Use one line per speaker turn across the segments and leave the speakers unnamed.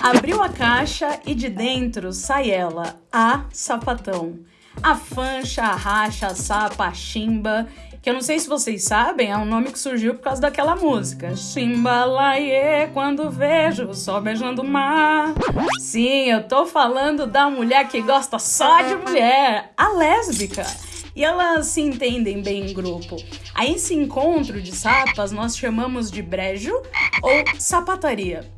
Abriu a caixa e de dentro sai ela, a sapatão. A fancha, a racha, a sapa, a chimba, que eu não sei se vocês sabem, é um nome que surgiu por causa daquela música. Chimbalaie, quando vejo o sol beijando o mar. Sim, eu tô falando da mulher que gosta só de mulher, a lésbica. E elas se entendem bem em grupo. A esse encontro de sapas nós chamamos de brejo ou sapataria.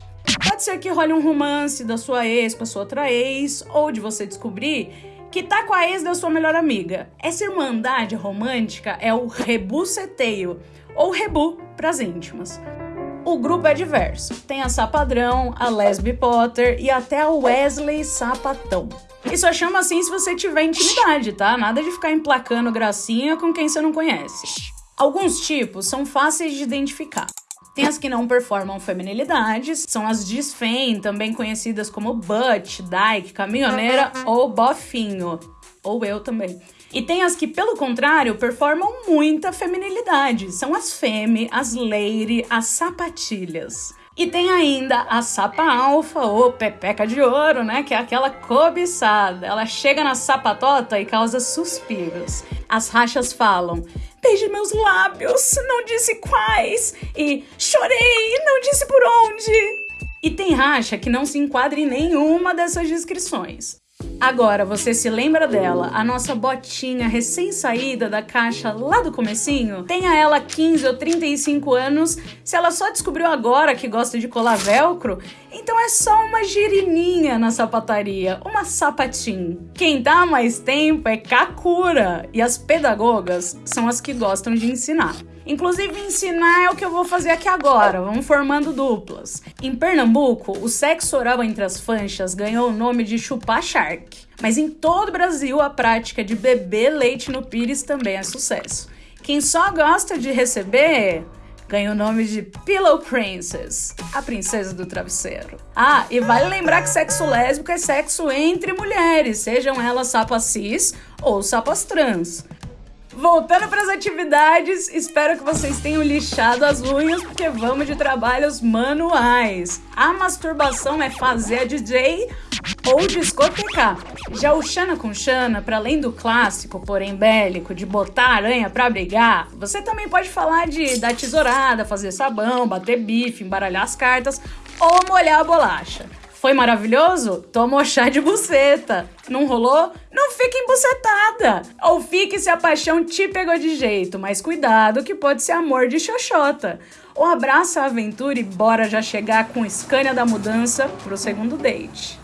Pode ser que role um romance da sua ex com a sua outra ex, ou de você descobrir que tá com a ex da sua melhor amiga. Essa irmandade romântica é o rebuceteio, ou rebu pras íntimas. O grupo é diverso. Tem a Sapadrão, a Lesbi Potter e até a Wesley Sapatão. Só chama assim se você tiver intimidade, tá? Nada de ficar emplacando gracinha com quem você não conhece. Alguns tipos são fáceis de identificar. Tem as que não performam feminilidades, são as disfem, também conhecidas como butt, dyke, caminhoneira ou bofinho. Ou eu também. E tem as que, pelo contrário, performam muita feminilidade. São as femme, as lady, as sapatilhas. E tem ainda a sapa alfa ou pepeca de ouro, né? Que é aquela cobiçada. Ela chega na sapatota e causa suspiros. As rachas falam: beije meus lábios, não disse quais. E chorei, não disse por onde. E tem racha que não se enquadra em nenhuma dessas descrições. Agora, você se lembra dela, a nossa botinha recém-saída da caixa lá do comecinho? Tenha ela 15 ou 35 anos, se ela só descobriu agora que gosta de colar velcro, então é só uma girininha na sapataria, uma sapatim. Quem dá mais tempo é Kakura, e as pedagogas são as que gostam de ensinar. Inclusive, ensinar é o que eu vou fazer aqui agora, vamos formando duplas. Em Pernambuco, o sexo oral entre as fanchas ganhou o nome de chupar shark. Mas em todo o Brasil, a prática de beber leite no pires também é sucesso. Quem só gosta de receber ganha o nome de Pillow Princess, a princesa do travesseiro. Ah, e vale lembrar que sexo lésbico é sexo entre mulheres, sejam elas sapas cis ou sapas trans. Voltando para as atividades, espero que vocês tenham lixado as unhas, porque vamos de trabalhos manuais. A masturbação é fazer a DJ ou discotecar. Já o Xana com Xana, para além do clássico, porém bélico, de botar aranha para brigar, você também pode falar de dar tesourada, fazer sabão, bater bife, embaralhar as cartas ou molhar a bolacha. Foi maravilhoso? Tomou chá de buceta. Não rolou? Não fique embucetada. Ou fique se a paixão te pegou de jeito, mas cuidado que pode ser amor de xoxota. Ou abraça a aventura e bora já chegar com Scania da mudança pro segundo date.